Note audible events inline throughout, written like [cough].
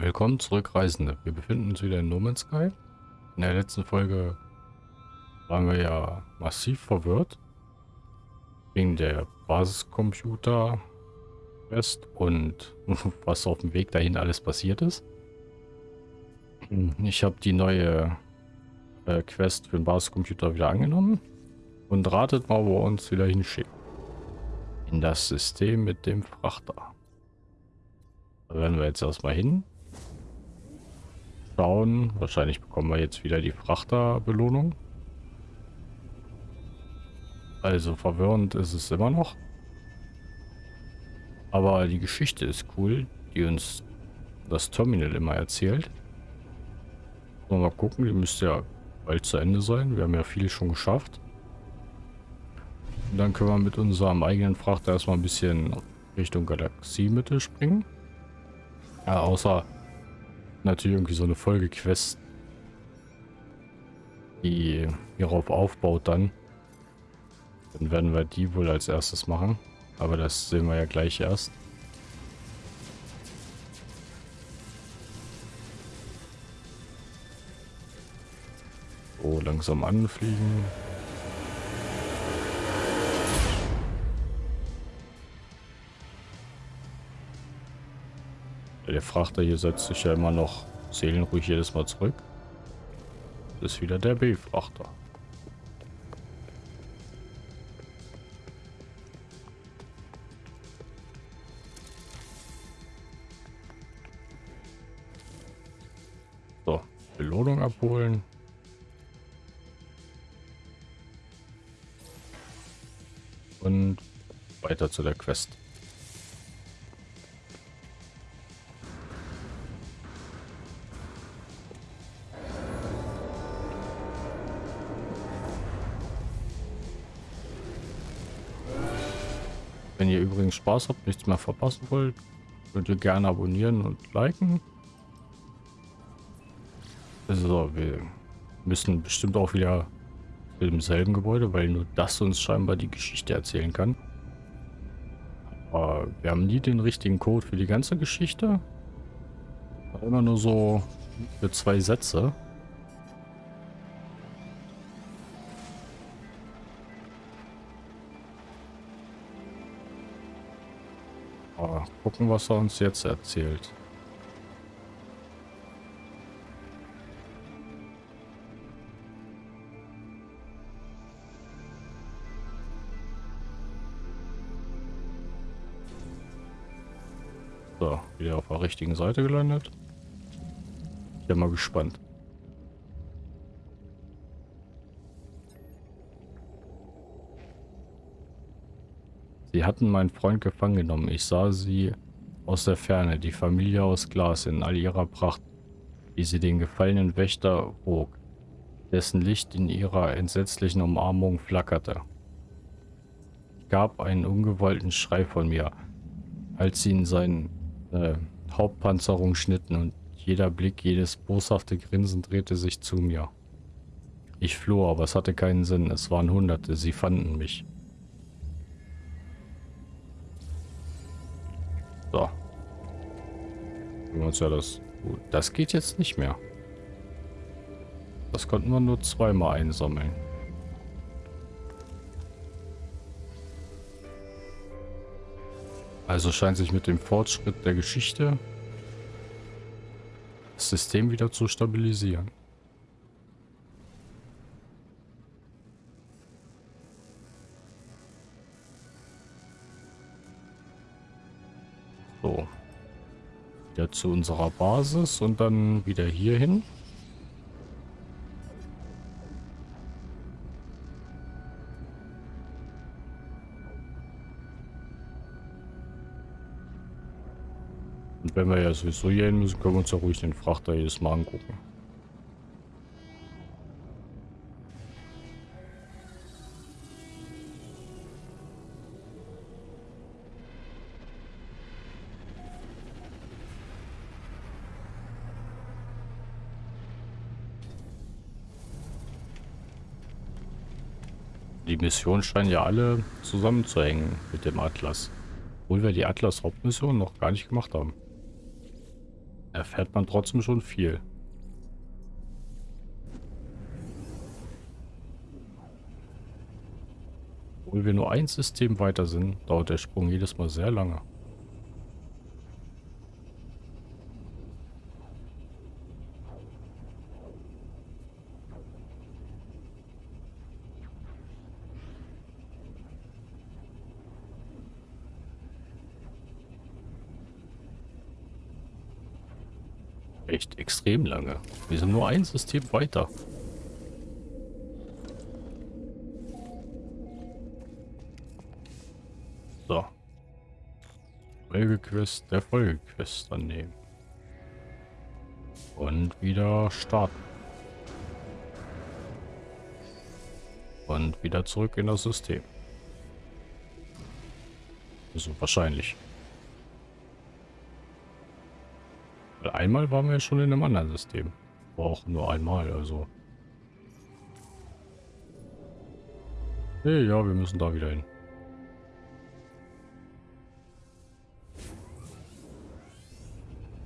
Willkommen zurück, Reisende. Wir befinden uns wieder in No Man's Sky. In der letzten Folge waren wir ja massiv verwirrt. Wegen der Basiscomputer Quest und [laughs] was auf dem Weg dahin alles passiert ist. Ich habe die neue äh, Quest für den Basiscomputer wieder angenommen. Und ratet mal, wo er uns wieder hinschickt. In das System mit dem Frachter. Da werden wir jetzt erstmal hin schauen. Wahrscheinlich bekommen wir jetzt wieder die Frachterbelohnung. Also verwirrend ist es immer noch. Aber die Geschichte ist cool, die uns das Terminal immer erzählt. Mal gucken, die müsste ja bald zu Ende sein. Wir haben ja viel schon geschafft. Und dann können wir mit unserem eigenen Frachter erstmal ein bisschen Richtung Galaxiemitte springen. Ja, außer natürlich irgendwie so eine Folgequest, die hierauf aufbaut dann. Dann werden wir die wohl als erstes machen. Aber das sehen wir ja gleich erst. So, langsam anfliegen. Der Frachter hier setzt sich ja immer noch seelenruhig jedes Mal zurück. Das ist wieder der B-Frachter. So, Belohnung abholen. Und weiter zu der Quest. Spaß habt, nichts mehr verpassen wollt, könnt ihr gerne abonnieren und liken. Also, wir müssen bestimmt auch wieder im selben Gebäude, weil nur das uns scheinbar die Geschichte erzählen kann. Aber wir haben nie den richtigen Code für die ganze Geschichte. Immer nur so für zwei Sätze. Gucken, was er uns jetzt erzählt. So, wieder auf der richtigen Seite gelandet. Ich bin mal gespannt. Sie hatten meinen Freund gefangen genommen. Ich sah sie aus der Ferne, die Familie aus Glas in all ihrer Pracht, wie sie den gefallenen Wächter wog, dessen Licht in ihrer entsetzlichen Umarmung flackerte. Ich gab einen ungewollten Schrei von mir, als sie in seine äh, Hauptpanzerung schnitten und jeder Blick, jedes boshafte Grinsen drehte sich zu mir. Ich floh, aber es hatte keinen Sinn. Es waren Hunderte. Sie fanden mich. So. Uns ja das... Das geht jetzt nicht mehr. Das konnten wir nur zweimal einsammeln. Also scheint sich mit dem Fortschritt der Geschichte das System wieder zu stabilisieren. Wieder zu unserer Basis und dann wieder hier hin. Und wenn wir ja sowieso hier hin müssen, können wir uns ja ruhig den Frachter jedes Mal angucken. Missionen scheinen ja alle zusammenzuhängen mit dem Atlas. Obwohl wir die Atlas-Hauptmission noch gar nicht gemacht haben. erfährt man trotzdem schon viel. Obwohl wir nur ein System weiter sind, dauert der Sprung jedes Mal sehr lange. Echt lange. Wir sind nur ein System weiter. So. Folgequest der Folgequest annehmen. Und wieder starten. Und wieder zurück in das System. Also wahrscheinlich. Weil einmal waren wir schon in einem anderen System. War auch nur einmal, also. Hey, ja, wir müssen da wieder hin.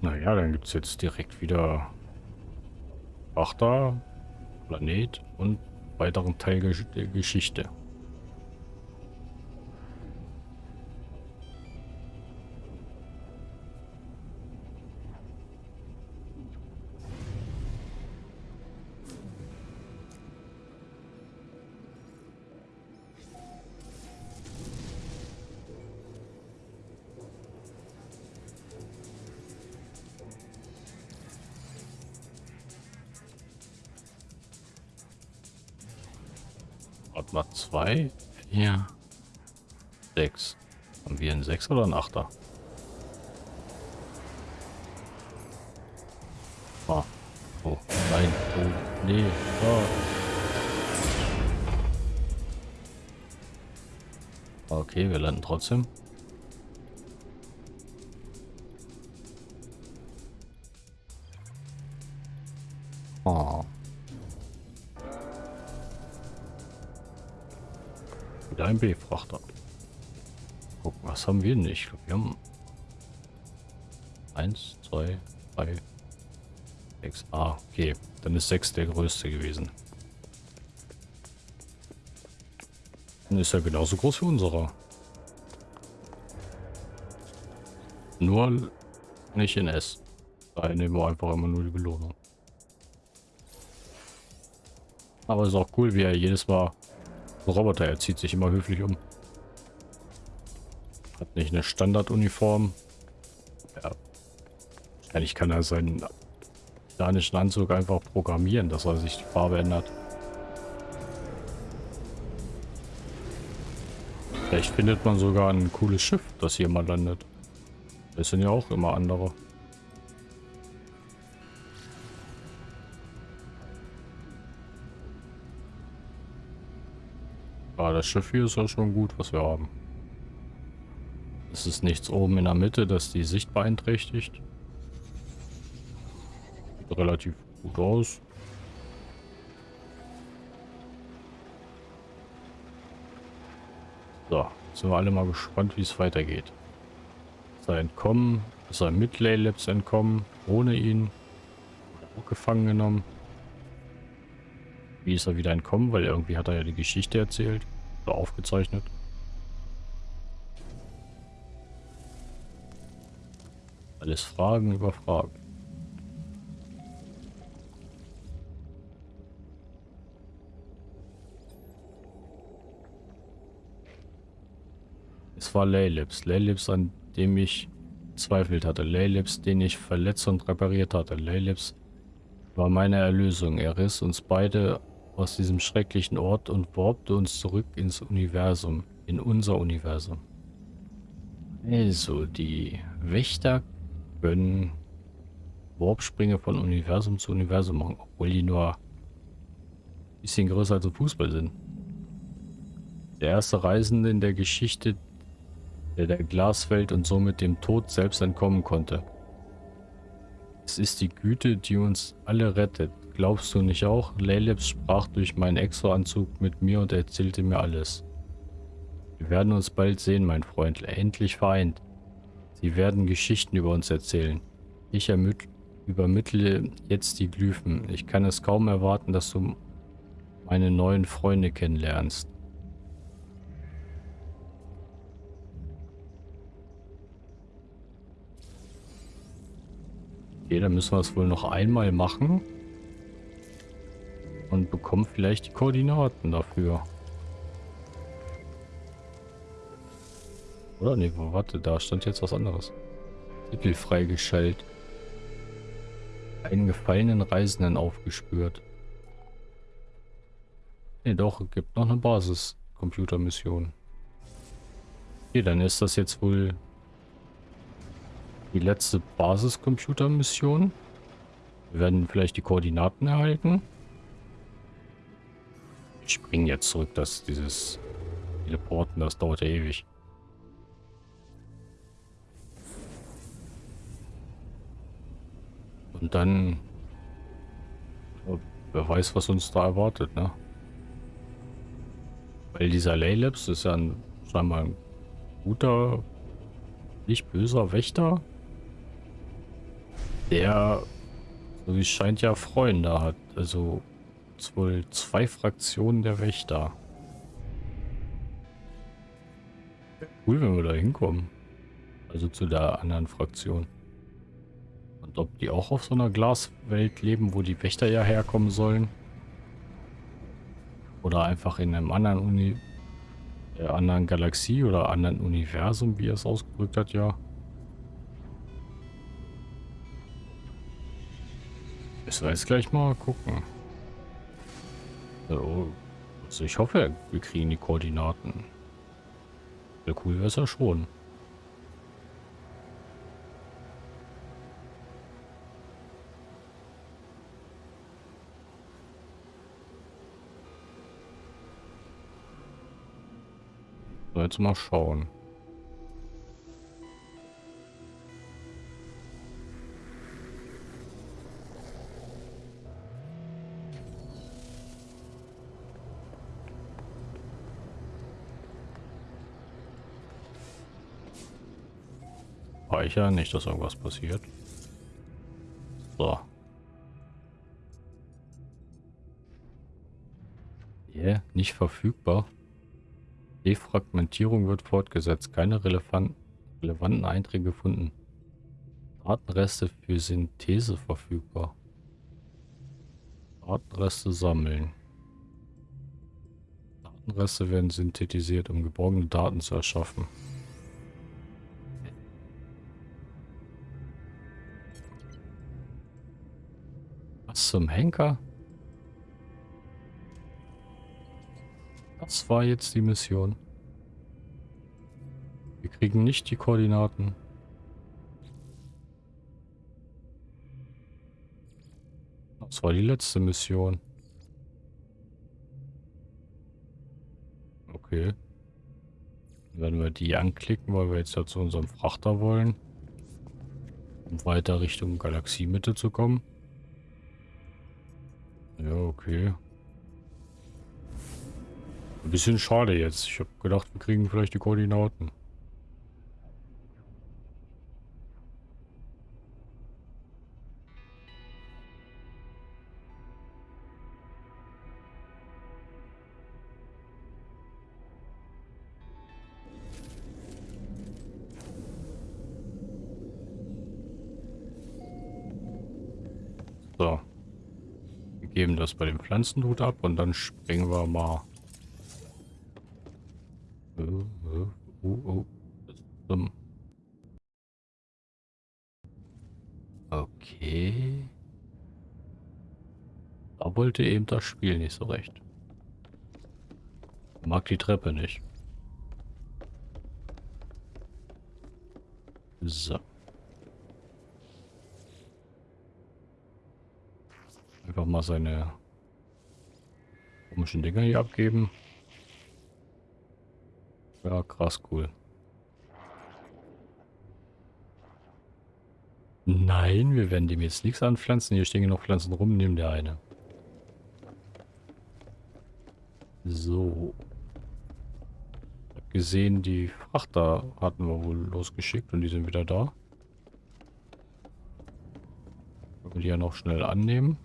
Naja, dann gibt es jetzt direkt wieder Achter, Planet und weiteren Teil der Geschichte. Zwei, vier, sechs. Haben wir einen Sechs oder einen Achter? Ah. Oh, nein. Oh, nee. Oh. Okay, wir landen trotzdem. Gucken, was haben wir nicht? Wir haben eins, zwei, drei, sechs. Ah, okay. Dann ist sechs der größte gewesen. Dann ist er genauso groß wie unserer. Nur nicht in S. Da nehmen wir einfach immer nur die Belohnung. Aber ist auch cool, wie er jedes Mal Roboter, er zieht sich immer höflich um. Hat nicht eine Standarduniform. Ja. Wahrscheinlich kann er seinen danischen Anzug einfach programmieren, dass er sich die Farbe ändert. Vielleicht findet man sogar ein cooles Schiff, das hier mal landet. Das sind ja auch immer andere. Ah, das Schiff hier ist ja schon gut, was wir haben. Es ist nichts oben in der Mitte, das die Sicht beeinträchtigt. Sieht relativ gut aus. So, sind wir alle mal gespannt, wie es weitergeht. Ist er entkommen? Ist er mit Laylabs entkommen? Ohne ihn? Auch gefangen genommen? Wie ist er wieder entkommen? Weil irgendwie hat er ja die Geschichte erzählt. Oder aufgezeichnet. Alles Fragen über Fragen. Es war Laylips. Laylips, an dem ich zweifelt hatte. Laylips, den ich verletzt und repariert hatte. Laylips war meine Erlösung. Er riss uns beide aus diesem schrecklichen Ort und warpte uns zurück ins Universum, in unser Universum. Also, die Wächter können Warpsprünge von Universum zu Universum machen, obwohl die nur ein bisschen größer als ein Fußball sind. Der erste Reisende in der Geschichte, der der Glaswelt und somit dem Tod selbst entkommen konnte. Es ist die Güte, die uns alle rettet. Glaubst du nicht auch? Lelebs sprach durch meinen Exo-Anzug mit mir und erzählte mir alles. Wir werden uns bald sehen, mein Freund. Endlich vereint. Sie werden Geschichten über uns erzählen. Ich Übermittle jetzt die Glyphen. Ich kann es kaum erwarten, dass du meine neuen Freunde kennenlernst. Okay, dann müssen wir es wohl noch einmal machen. Und bekommen vielleicht die Koordinaten dafür. Oder? Ne, warte, da stand jetzt was anderes. Titel freigeschaltet. Einen gefallenen Reisenden aufgespürt. Ne, doch, gibt noch eine Basis-Computermission. Okay, dann ist das jetzt wohl die letzte Basiscomputer-Mission. Wir werden vielleicht die Koordinaten erhalten. Ich springe jetzt zurück, dass dieses Teleporten, das dauert ja ewig. Und dann... Wer weiß, was uns da erwartet, ne? Weil dieser Laylabs ist ja ein, scheinbar ein guter, nicht böser Wächter der, so wie es scheint, ja Freunde hat. Also wohl zwei Fraktionen der Wächter. Cool, wenn wir da hinkommen. Also zu der anderen Fraktion. Und ob die auch auf so einer Glaswelt leben, wo die Wächter ja herkommen sollen. Oder einfach in einem anderen Uni, äh, anderen Galaxie oder anderen Universum, wie er es ausgedrückt hat, ja. Müssen wir jetzt gleich mal gucken. So, also ich hoffe, wir kriegen die Koordinaten. Sehr cool wäre es ja schon. Jetzt mal schauen. Speicher, nicht, dass irgendwas passiert. So. Yeah, nicht verfügbar. Defragmentierung wird fortgesetzt. Keine relevanten, Einträge gefunden. Datenreste für Synthese verfügbar. Datenreste sammeln. Datenreste werden synthetisiert, um geborgene Daten zu erschaffen. Was zum Henker? Das war jetzt die Mission. Wir kriegen nicht die Koordinaten. Das war die letzte Mission. Okay. Werden wir die anklicken, weil wir jetzt ja zu unserem Frachter wollen. Um weiter Richtung Galaxiemitte zu kommen. Ja, okay. Ein bisschen schade jetzt. Ich habe gedacht, wir kriegen vielleicht die Koordinaten. So geben das bei dem Pflanzenhut ab und dann springen wir mal. Oh, oh, oh. Okay. Da wollte eben das Spiel nicht so recht. Mag die Treppe nicht. So. Einfach mal seine komischen Dinger hier abgeben. Ja, krass cool. Nein, wir werden dem jetzt nichts anpflanzen. Hier stehen noch Pflanzen rum, nehmen der eine. So. Ich habe gesehen, die Frachter hatten wir wohl losgeschickt und die sind wieder da. Können wir die ja noch schnell annehmen.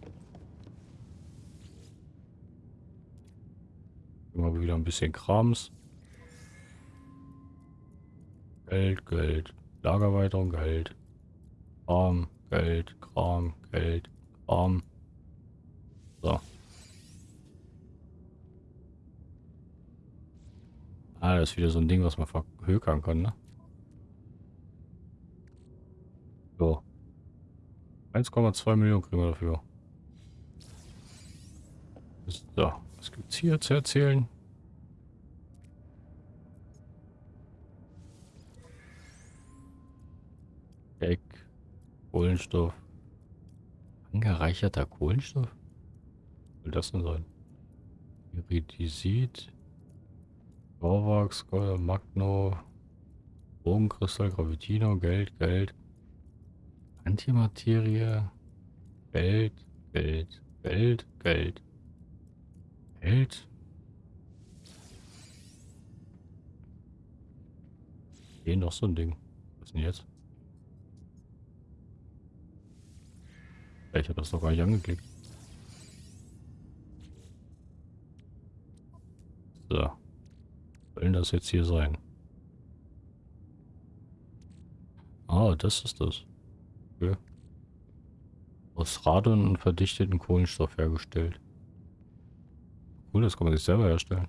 Immer wieder ein bisschen Krams. Geld, Geld. Lagerweiterung, Geld. Kram, Geld, Kram, Geld, Kram. So. Ah, das ist wieder so ein Ding, was man verhökern kann, ne? So. 1,2 Millionen kriegen wir dafür. So, was gibt's hier zu erzählen? Deck, Kohlenstoff. Angereicherter Kohlenstoff? Was soll das denn sein? Iridisit, Torvax, Magno, Bogenkristall, Gravitino, Geld, Geld. Antimaterie, Geld, Geld, Geld, Geld. Geld. Hier noch so ein Ding. Was ist denn jetzt? Ich habe das noch gar nicht angeklickt. So. Soll das jetzt hier sein? Ah, das ist das. Okay. Aus Radon und verdichteten Kohlenstoff hergestellt. Cool, das kann man sich selber herstellen.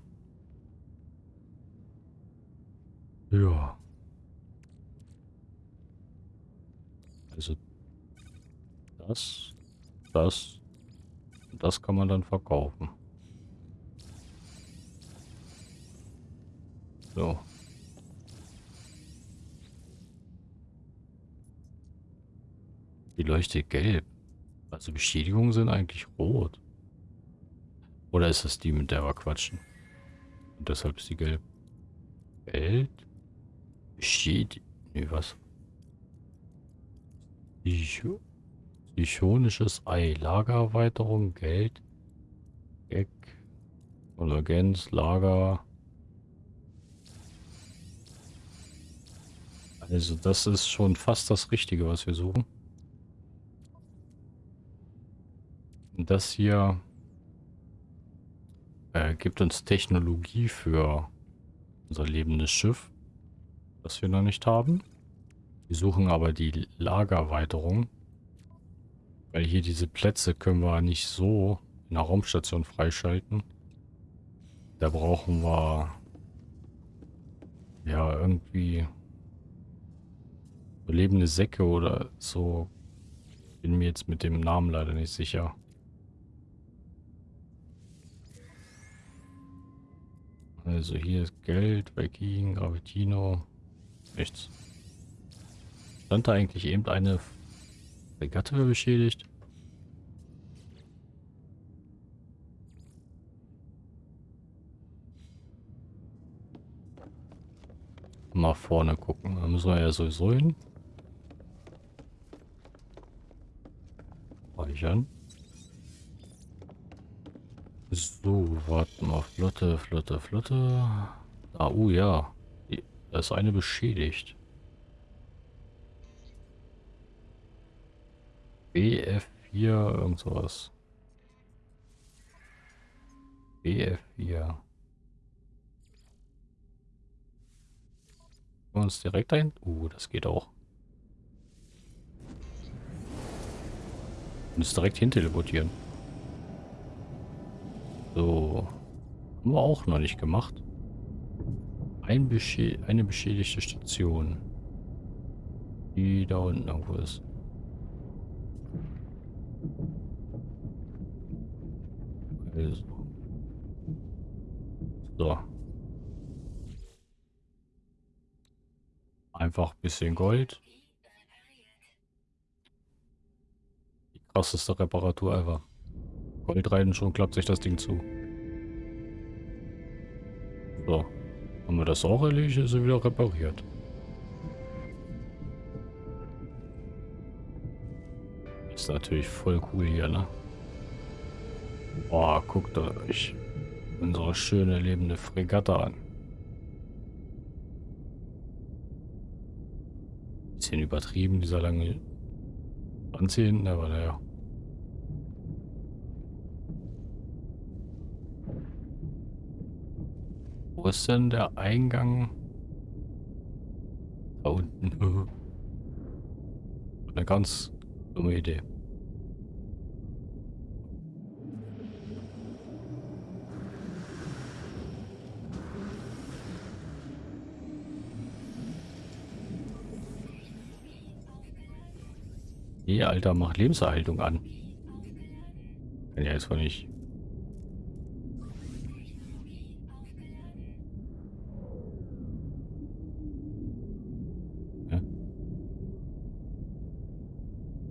Ja. Also das, das, das kann man dann verkaufen. So. Die leuchtet gelb. Also Beschädigungen sind eigentlich rot. Oder ist das die, mit der wir quatschen? Und deshalb ist die gelb. Geld? Beschädigung. Nee, was? Psychonisches Ei. Lagererweiterung, Geld. Gag. Konvergenz, Lager. Also das ist schon fast das Richtige, was wir suchen. Das hier äh, gibt uns Technologie für unser lebendes Schiff, das wir noch nicht haben. Wir suchen aber die Lagerweiterung, weil hier diese Plätze können wir nicht so in der Raumstation freischalten. Da brauchen wir ja irgendwie lebende Säcke oder so. Bin mir jetzt mit dem Namen leider nicht sicher. Also hier ist Geld, Viking, Gravitino. Nichts. Stand da eigentlich eben eine Regatte beschädigt? Mal vorne gucken. Da müssen wir ja sowieso hin. Speichern. So, warten mal. Flotte, Flotte, Flotte. Ah, oh ja. Da ist eine beschädigt. BF4, irgend sowas. BF4. Uns direkt ein. Uh, das geht auch. Und es direkt hin teleportieren. So. Haben wir auch noch nicht gemacht. Ein Beschä eine beschädigte Station. Die da unten irgendwo ist. Also. So. Einfach ein bisschen Gold. Krasseste Reparatur ever. Gold rein schon klappt sich das Ding zu. So. Haben wir das auch erledigt, ist er wieder repariert. Ist natürlich voll cool hier, ne? Boah, guckt euch unsere schöne lebende Fregatte an. Bisschen übertrieben, dieser lange Anziehen, aber naja. Wo ist denn der Eingang? Da unten. [laughs] Eine ganz dumme Idee. Nee, Alter, mach Lebenserhaltung an. Kann ja jetzt wohl nicht.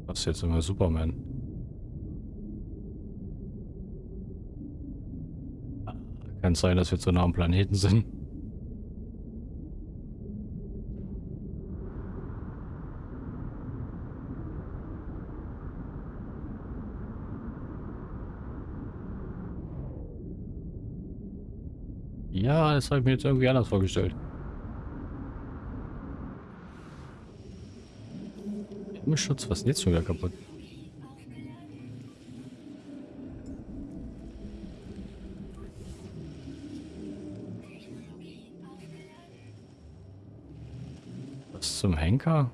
Was ist jetzt immer Superman? Kann sein, dass wir zu nah am Planeten sind. Ja, das habe ich mir jetzt irgendwie anders vorgestellt. Himmelsschutz, was ist denn jetzt schon wieder kaputt? Was zum Henker?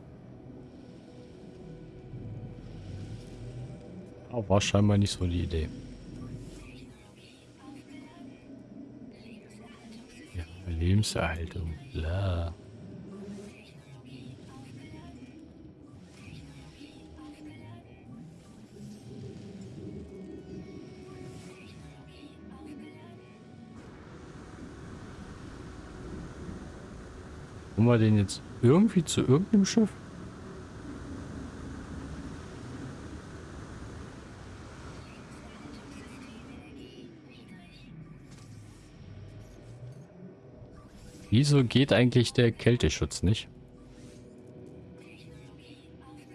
Oh, war scheinbar nicht so die Idee. Lebenserhaltung. Bla. Kommen wir den jetzt irgendwie zu irgendeinem Schiff? Wieso geht eigentlich der Kälteschutz nicht?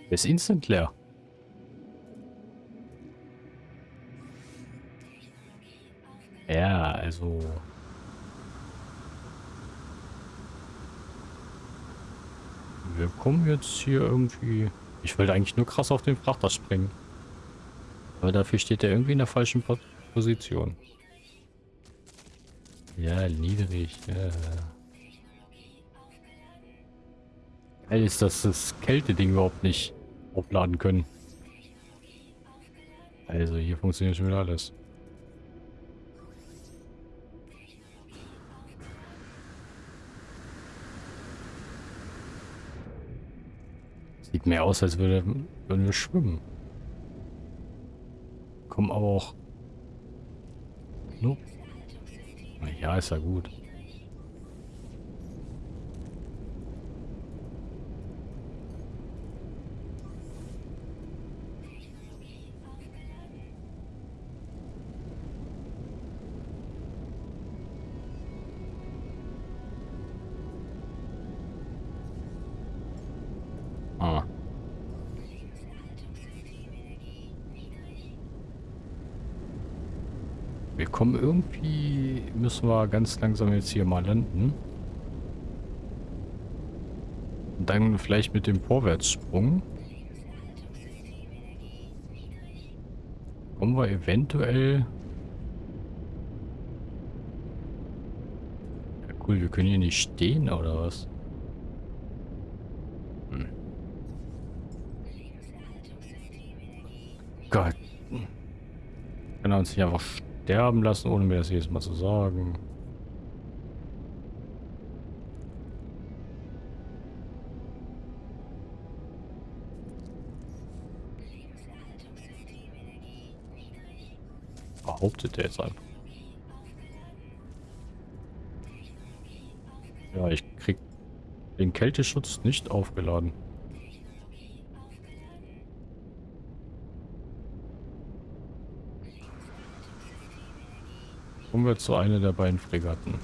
Der ist instant leer. Ja, also... Wir kommen jetzt hier irgendwie... Ich wollte eigentlich nur krass auf den Frachter springen. Aber dafür steht er irgendwie in der falschen Position. Ja, niedrig. Ja. Geil ist, dass das Kälte-Ding überhaupt nicht aufladen können. Also hier funktioniert schon wieder alles. Sieht mehr aus, als würde, würden wir schwimmen. Kommen aber auch... Nope. Ja, ist ja gut. Kommen irgendwie... Müssen wir ganz langsam jetzt hier mal landen. Und dann vielleicht mit dem Vorwärtssprung. Kommen wir eventuell... Ja cool, wir können hier nicht stehen, oder was? Hm. Gott. Kann er uns nicht einfach sterben lassen, ohne mir das jedes Mal zu sagen. Behauptet er jetzt einfach. Ja, ich krieg den Kälteschutz nicht aufgeladen. Kommen wir zu einer der beiden Fregatten.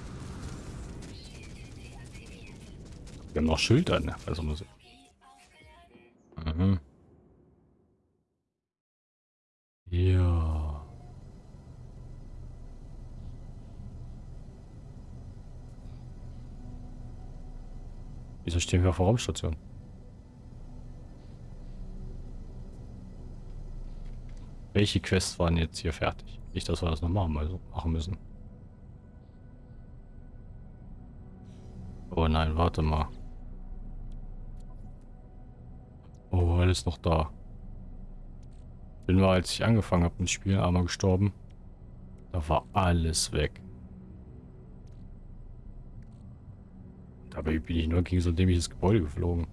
Wir haben noch Schild an, also muss ich. Mhm. Ja. Wieso stehen wir vor Raumstation? Welche Quests waren jetzt hier fertig? Nicht, dass wir das noch machen, machen müssen. Oh nein, warte mal. Oh, alles noch da. Bin wir, als ich angefangen habe mit Spielen, einmal gestorben. Da war alles weg. Dabei bin ich nur gegen so ein dämliches Gebäude geflogen.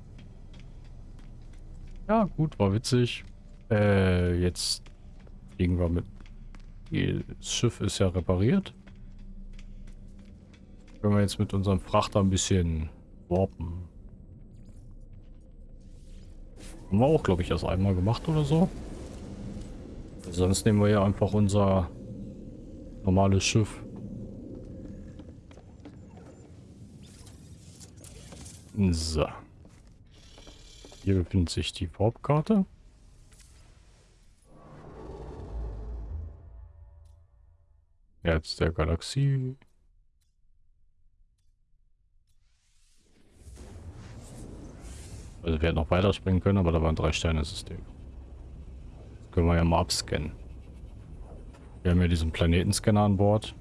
Ja, gut, war witzig. Äh, jetzt fliegen wir mit... Das Schiff ist ja repariert. Können wir jetzt mit unserem Frachter ein bisschen warpen. Haben wir auch, glaube ich, erst einmal gemacht oder so. Sonst nehmen wir ja einfach unser normales Schiff. So. Hier befindet sich die Farbkarte. Herz der Galaxie. Also wir hätten noch weiterspringen können, aber da war ein Drei-Sterne-System. Das können wir ja mal abscannen. Wir haben ja diesen Planetenscanner an Bord.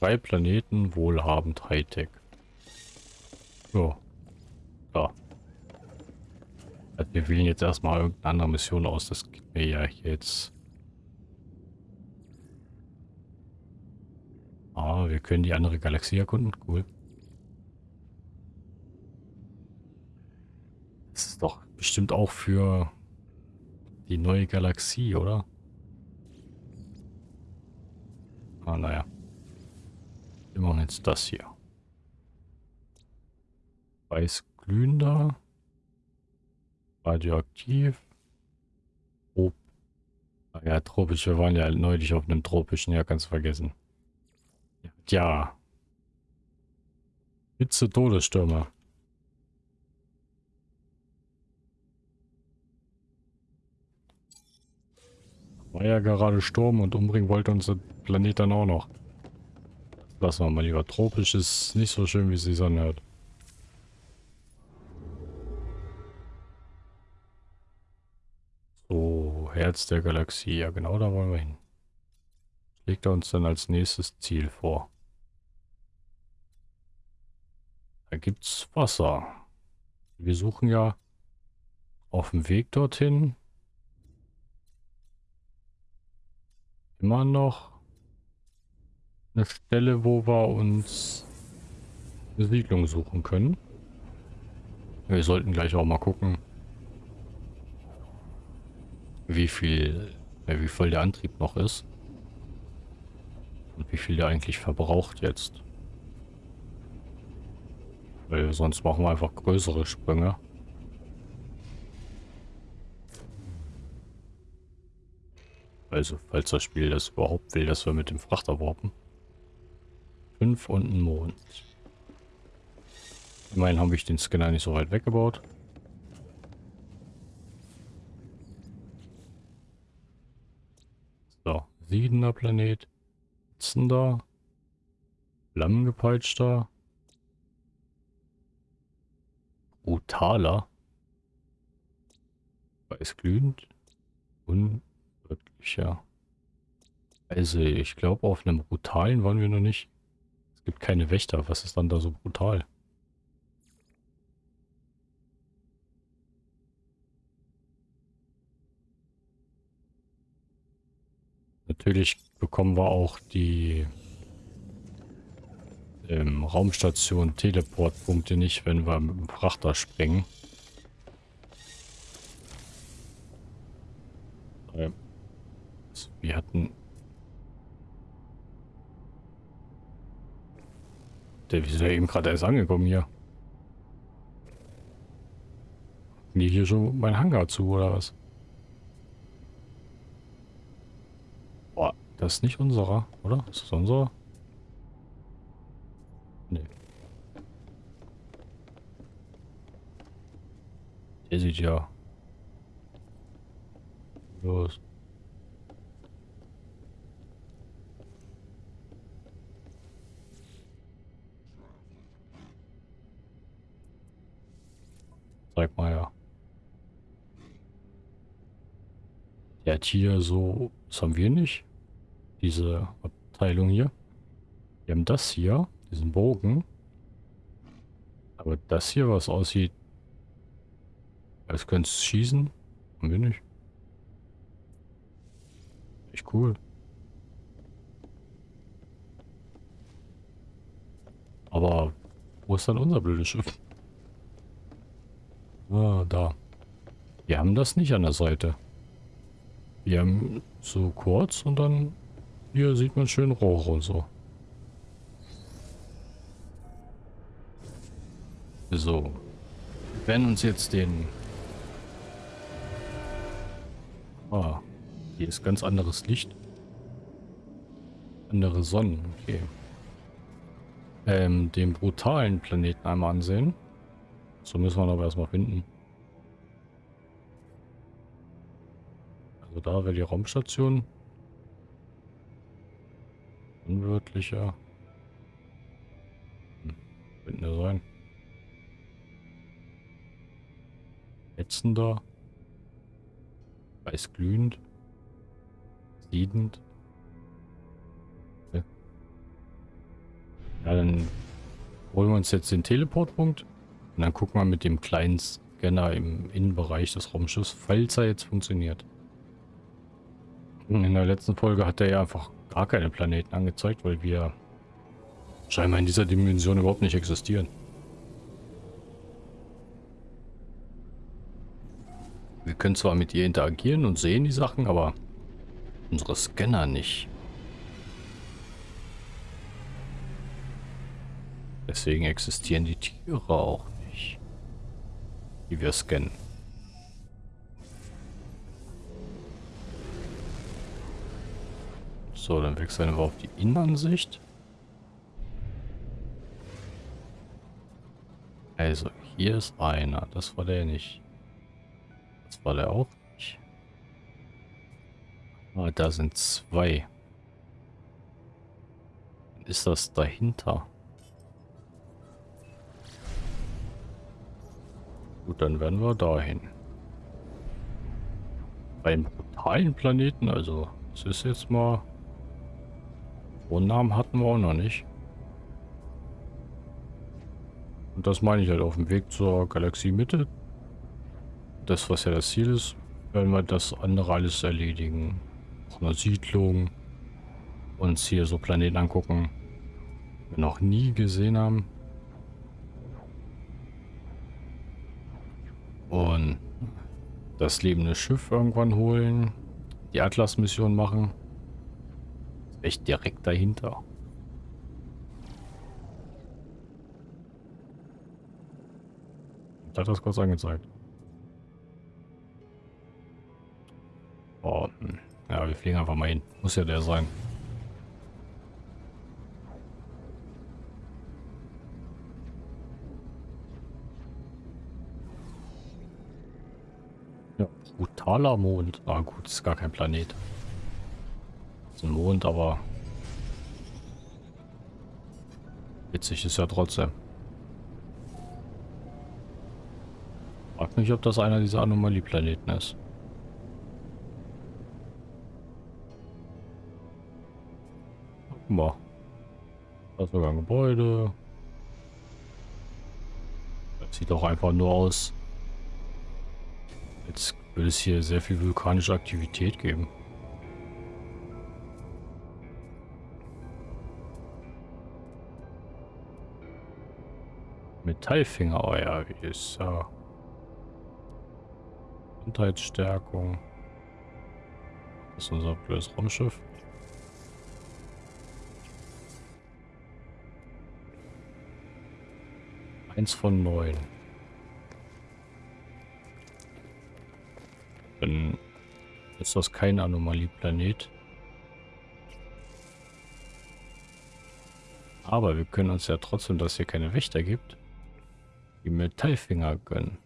Drei Planeten, wohlhabend, Hightech. So. Ja. Also wir wählen jetzt erstmal irgendeine andere Mission aus. Das geht mir ja jetzt. Ah, wir können die andere Galaxie erkunden. Cool. Das ist doch bestimmt auch für die neue Galaxie, oder? Ah, naja. Wir machen jetzt das hier. Weiß glühender. Radioaktiv. Ah ja, tropisch. Wir waren ja neulich auf einem tropischen. Ja, ganz vergessen. Ja. Hitze Todesstürme. War ja gerade Sturm und umbringen wollte unser Planet dann auch noch. Lassen wir mal lieber. Tropisch ist nicht so schön, wie es die Sonne hört. So, Herz der Galaxie. Ja, genau da wollen wir hin. Legt er uns dann als nächstes Ziel vor. Da gibt's Wasser. Wir suchen ja auf dem Weg dorthin immer noch eine Stelle, wo wir uns eine Siedlung suchen können. Wir sollten gleich auch mal gucken, wie viel, wie voll der Antrieb noch ist. Und wie viel der eigentlich verbraucht jetzt. Weil sonst machen wir einfach größere Sprünge. Also, falls das Spiel das überhaupt will, dass wir mit dem Frachter warpen. 5 und ein Mond. Immerhin habe ich den Scanner nicht so weit weggebaut. So, siedener Planet. Sitzender. Flammengepeitschter. Brutaler. Weißglühend. Unwirtlicher. Also, ich glaube, auf einem brutalen waren wir noch nicht. Es gibt keine Wächter. Was ist dann da so brutal? Natürlich bekommen wir auch die ähm, Raumstation Teleportpunkte nicht, wenn wir mit dem Frachter springen. Ähm, wir hatten Der ist ja eben gerade erst angekommen hier. Die hier schon mein Hangar zu, oder was? Boah, das ist nicht unserer, oder? Ist das unserer? Nee. Der sieht ja... Los. Sag mal ja. Der hat hier so, das haben wir nicht. Diese Abteilung hier. Wir haben das hier, diesen Bogen. Aber das hier, was aussieht, als könnte es schießen, haben wir nicht. Echt cool. Aber wo ist dann unser blödes Schiff? Ah, da. Wir haben das nicht an der Seite. Wir haben so kurz und dann hier sieht man schön Rohre und so. So. Werden uns jetzt den... Ah, hier ist ganz anderes Licht. Andere Sonnen, okay. Ähm, den brutalen Planeten einmal ansehen. So müssen wir aber erstmal finden. Also da wäre die Raumstation. Unwirtlicher. Hm, könnte sein. Ätzender. Weißglühend. Siedend. Ja, dann holen wir uns jetzt den Teleportpunkt. Und dann gucken wir mit dem kleinen Scanner im Innenbereich des Raumschiffs, falls er jetzt funktioniert. In der letzten Folge hat er ja einfach gar keine Planeten angezeigt, weil wir scheinbar in dieser Dimension überhaupt nicht existieren. Wir können zwar mit ihr interagieren und sehen die Sachen, aber unsere Scanner nicht. Deswegen existieren die Tiere auch die wir scannen. So, dann wechseln wir auf die Innenansicht. Also, hier ist einer. Das war der nicht. Das war der auch nicht. Ah, da sind zwei. Ist das dahinter? Gut, dann werden wir dahin. Beim brutalen Planeten, also es ist jetzt mal... Namen hatten wir auch noch nicht. Und das meine ich halt auf dem Weg zur Galaxiemitte das, was ja das Ziel ist, werden wir das andere alles erledigen. Auch eine Siedlung. Uns hier so Planeten angucken. Wir noch nie gesehen haben. Und das lebende Schiff irgendwann holen. Die Atlas-Mission machen. Echt direkt dahinter. hat das kurz angezeigt. Oh, ja, wir fliegen einfach mal hin. Muss ja der sein. Ja, brutaler Mond. Ah gut, ist gar kein Planet. Ist ein Mond, aber witzig ist ja trotzdem. Frag mich, ob das einer dieser Anomalie-Planeten ist. Guck mal. Da ist sogar ein Gebäude. Das sieht doch einfach nur aus. Jetzt würde es hier sehr viel vulkanische Aktivität geben. Metallfinger, oh ja, wie ist ja. Gesundheitsstärkung. Das ist unser blödes Raumschiff. Eins von neun. Dann ist das kein Anomalieplanet. Aber wir können uns ja trotzdem, dass hier keine Wächter gibt, die Metallfinger gönnen.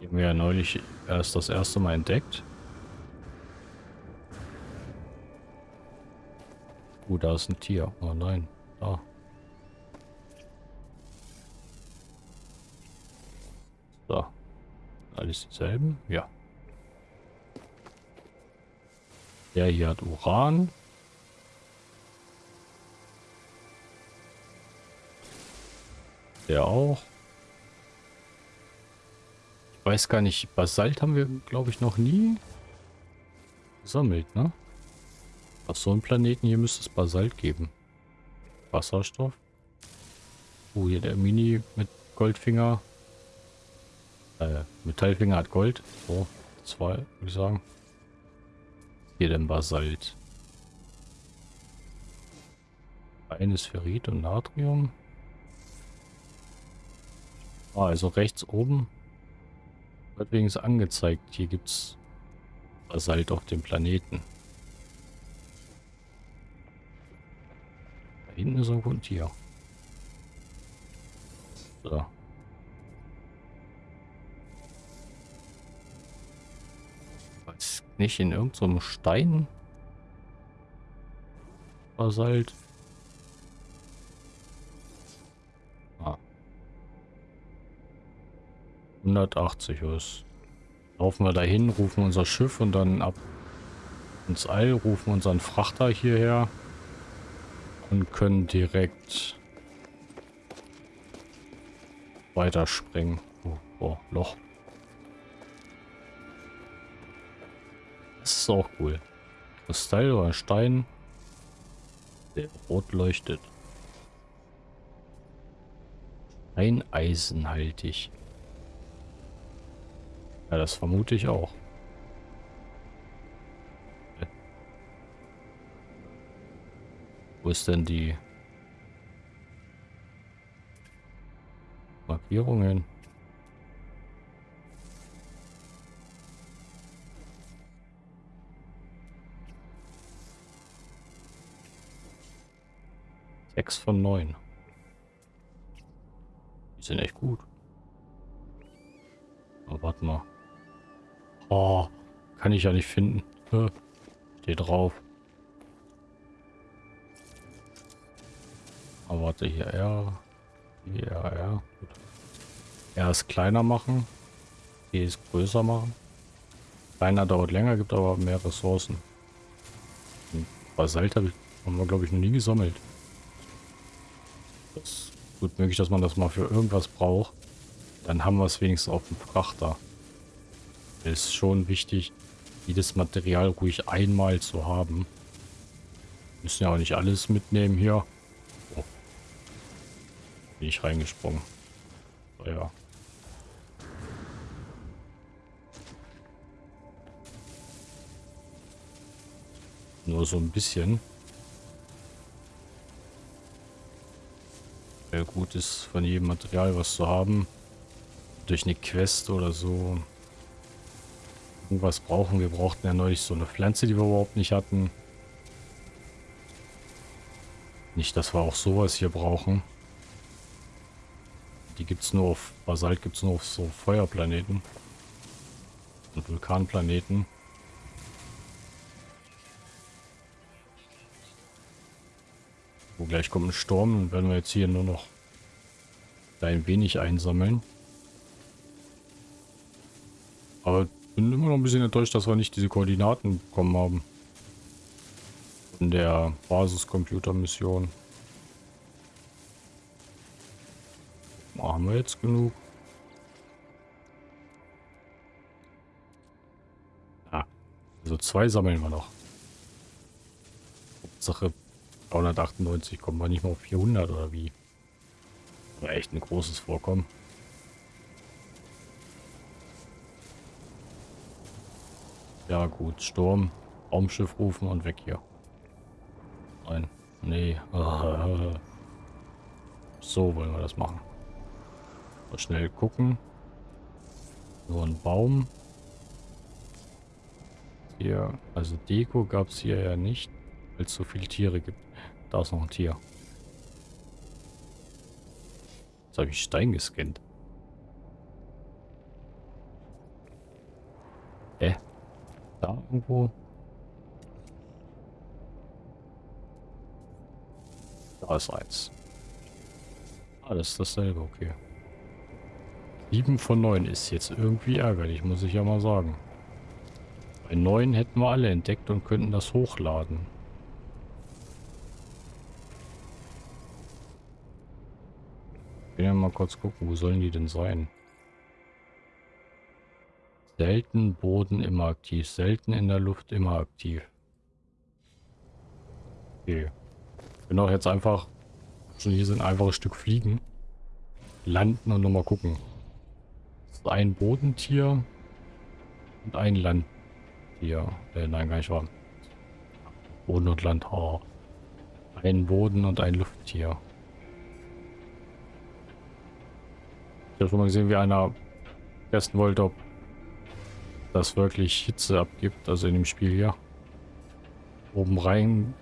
Die haben wir ja neulich erst das erste Mal entdeckt. Uh, da ist ein Tier. Oh nein. Da. Alles dieselben? Ja. Der hier hat Uran. Der auch. Ich weiß gar nicht, Basalt haben wir, glaube ich, noch nie gesammelt, ne? Auf so einem Planeten hier müsste es Basalt geben. Wasserstoff. Oh, hier der Mini mit Goldfinger. Äh, Metallfinger hat Gold. So, zwei, würde ich sagen. Hier denn Basalt. Eines Ferrit und Natrium. Ah, also rechts oben wird wenigstens angezeigt. Hier gibt es Basalt auf dem Planeten. Da hinten ist irgendwo ein Tier. So. Nicht in irgendeinem so Stein? Basalt. 180 ist. Laufen wir dahin, rufen unser Schiff und dann ab ins All, rufen unseren Frachter hierher und können direkt weiterspringen. Oh, oh, Loch. Das ist auch cool. Kristall oder Stein, der rot leuchtet. Ein eisenhaltig. Ja, das vermute ich auch. Wo ist denn die Markierungen? Sechs von neun. Die sind echt gut. Aber warte mal. Oh, kann ich ja nicht finden. Steht drauf. Aber warte, hier R. Hier R. Gut. R ist kleiner machen. Hier ist größer machen. Kleiner dauert länger, gibt aber mehr Ressourcen. Basalt haben wir, glaube ich, noch nie gesammelt. Ist gut möglich, dass man das mal für irgendwas braucht. Dann haben wir es wenigstens auf dem Frachter ist schon wichtig, jedes Material ruhig einmal zu haben. Müssen ja auch nicht alles mitnehmen hier. Oh. Bin ich reingesprungen. So, ja. Nur so ein bisschen. Sehr gut ist, von jedem Material was zu haben. Durch eine Quest oder so irgendwas brauchen. Wir brauchten ja neulich so eine Pflanze, die wir überhaupt nicht hatten. Nicht, dass wir auch sowas hier brauchen. Die gibt es nur auf Basalt, gibt es nur auf so Feuerplaneten. Und Vulkanplaneten. Wo gleich kommt ein Sturm, dann werden wir jetzt hier nur noch ein wenig einsammeln. Aber bin immer noch ein bisschen enttäuscht, dass wir nicht diese Koordinaten bekommen haben. In der Basiscomputer-Mission. Haben wir jetzt genug? Ah, also zwei sammeln wir noch. Sache 398 kommen wir nicht mal auf 400 oder wie? War echt ein großes Vorkommen. Ja gut, Sturm, Raumschiff rufen und weg hier. Nein, nee. [laughs] So wollen wir das machen. Mal schnell gucken. So ein Baum. Hier, also Deko gab es hier ja nicht, weil es so viele Tiere gibt. Da ist noch ein Tier. Jetzt habe ich Stein gescannt. Äh. Da irgendwo. Da ist eins. Ah, das ist dasselbe, okay. 7 von 9 ist jetzt irgendwie ärgerlich, muss ich ja mal sagen. Bei 9 hätten wir alle entdeckt und könnten das hochladen. Will ja mal kurz gucken, wo sollen die denn sein? Selten Boden immer aktiv, selten in der Luft immer aktiv. Okay. Bin auch jetzt einfach, schon hier sind ein einfaches Stück fliegen, landen und nochmal gucken. Das ist ein Bodentier und ein Landtier. Äh, nein, gar nicht wahr. Boden und Land. Oh. Ein Boden und ein Lufttier. Ich habe schon mal gesehen, wie einer testen wollte, ob das wirklich Hitze abgibt, also in dem Spiel hier. Oben rein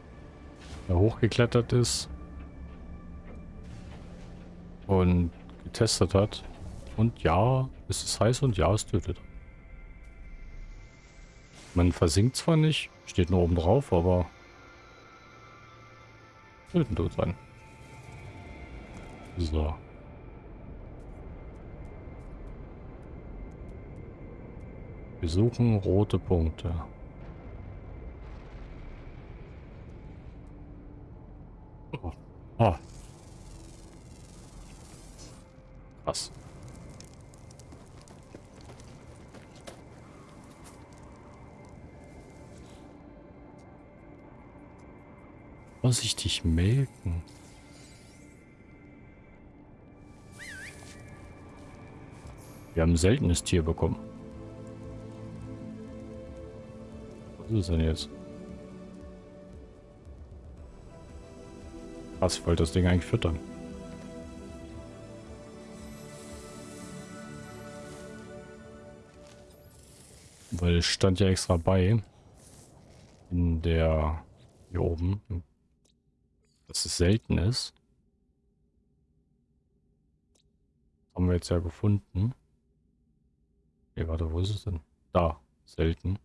hochgeklettert ist und getestet hat. Und ja, es ist heiß und ja, es tötet. Man versinkt zwar nicht, steht nur oben drauf, aber töten tut sein. So. Wir suchen rote Punkte. Oh. oh. Krass. Vorsichtig melken. Wir haben ein seltenes Tier bekommen. Was ist denn jetzt? Ich wollte das Ding eigentlich füttern. Weil es stand ja extra bei in der hier oben, dass es selten ist. Haben wir jetzt ja gefunden. Okay, warte, wo ist es denn? Da, selten.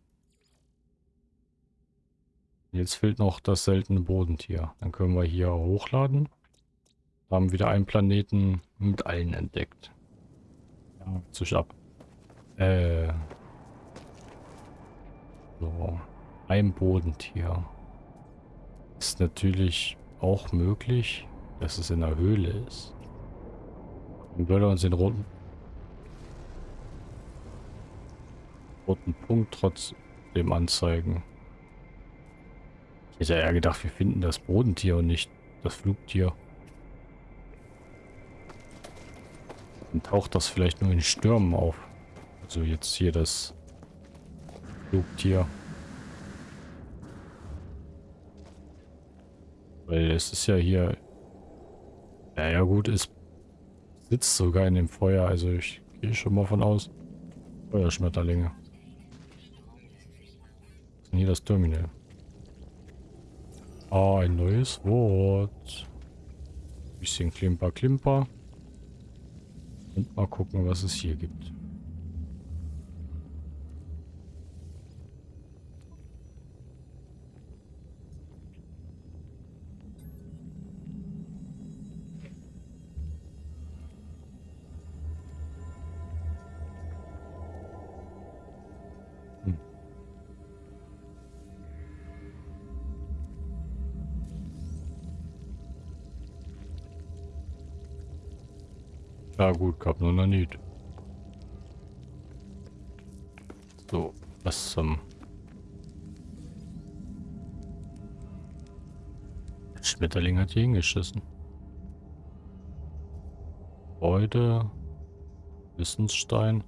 Jetzt fehlt noch das seltene Bodentier. Dann können wir hier hochladen. Da haben wir wieder einen Planeten mit allen entdeckt. Ja, zisch ab. Äh. So. Ein Bodentier. Ist natürlich auch möglich, dass es in der Höhle ist. Dann würde uns den roten, roten Punkt trotzdem anzeigen. Hätte ja gedacht, wir finden das Bodentier und nicht das Flugtier. Dann taucht das vielleicht nur in Stürmen auf. Also jetzt hier das Flugtier. Weil es ist ja hier... Ja, ja gut, es sitzt sogar in dem Feuer. Also ich gehe schon mal von aus. Feuerschmetterlinge. Ist hier das Terminal? Ah, ein neues Wort. Bisschen Klimper, Klimper. Und mal gucken, was es hier gibt. Ja gut, gab nur noch nicht. So, was zum... Der Schmetterling hat hier hingeschissen. Freude. Wissensstein.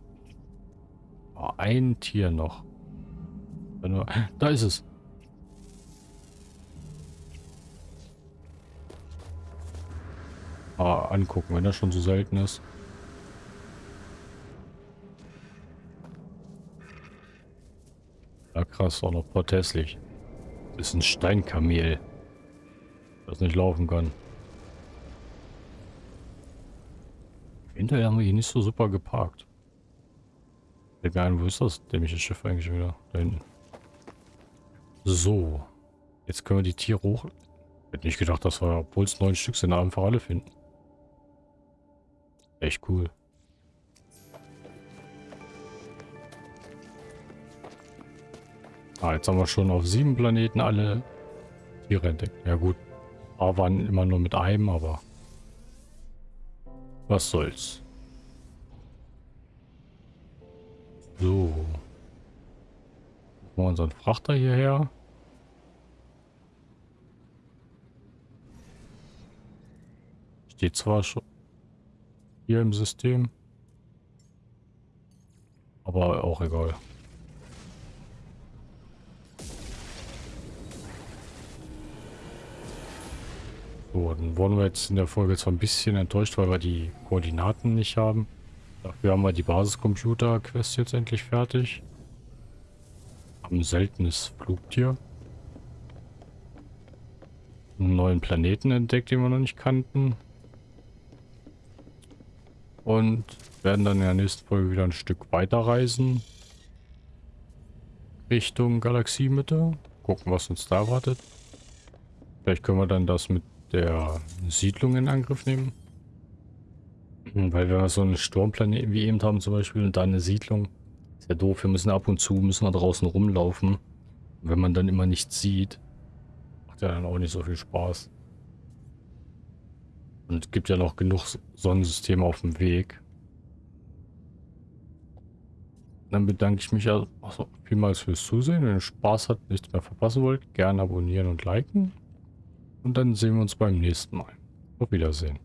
Oh, ein Tier noch. [laughs] Da ist es. Ah, angucken, wenn er schon so selten ist. Ja krass, auch noch protestlich. Ist ein Steinkamel. Das nicht laufen kann. Hinterher haben wir hier nicht so super geparkt. Fällt mir ein, wo ist das dämliche Schiff eigentlich wieder? Da hinten. So. Jetzt können wir die Tiere hoch... Hätte nicht gedacht, dass wir, obwohl es neun Stück sind, einfach alle finden. Echt cool. Ah, jetzt haben wir schon auf sieben Planeten alle Tiere entdeckt. Ja gut, aber waren immer nur mit einem, aber was soll's. So. Machen wir unseren Frachter hierher. Steht zwar schon hier im System, aber auch egal. So, dann wurden wir jetzt in der Folge zwar ein bisschen enttäuscht, weil wir die Koordinaten nicht haben. Dafür haben wir die Basiscomputer-Quest jetzt endlich fertig. Haben ein seltenes Flugtier. Einen neuen Planeten entdeckt, den wir noch nicht kannten. Und werden dann in der nächsten Folge wieder ein Stück weiter reisen. Richtung Galaxiemitte. Gucken, was uns da wartet. Vielleicht können wir dann das mit der Siedlung in Angriff nehmen. Weil wenn wir so einen Sturmplanet wie eben haben zum Beispiel und da eine Siedlung, ist ja doof, wir müssen ab und zu, müssen wir draußen rumlaufen. Wenn man dann immer nichts sieht, macht ja dann auch nicht so viel Spaß. Und es gibt ja noch genug Sonnensysteme auf dem Weg. Dann bedanke ich mich also vielmals fürs Zusehen. Wenn ihr Spaß habt, nichts mehr verpassen wollt, gerne abonnieren und liken. Und dann sehen wir uns beim nächsten Mal. Auf Wiedersehen.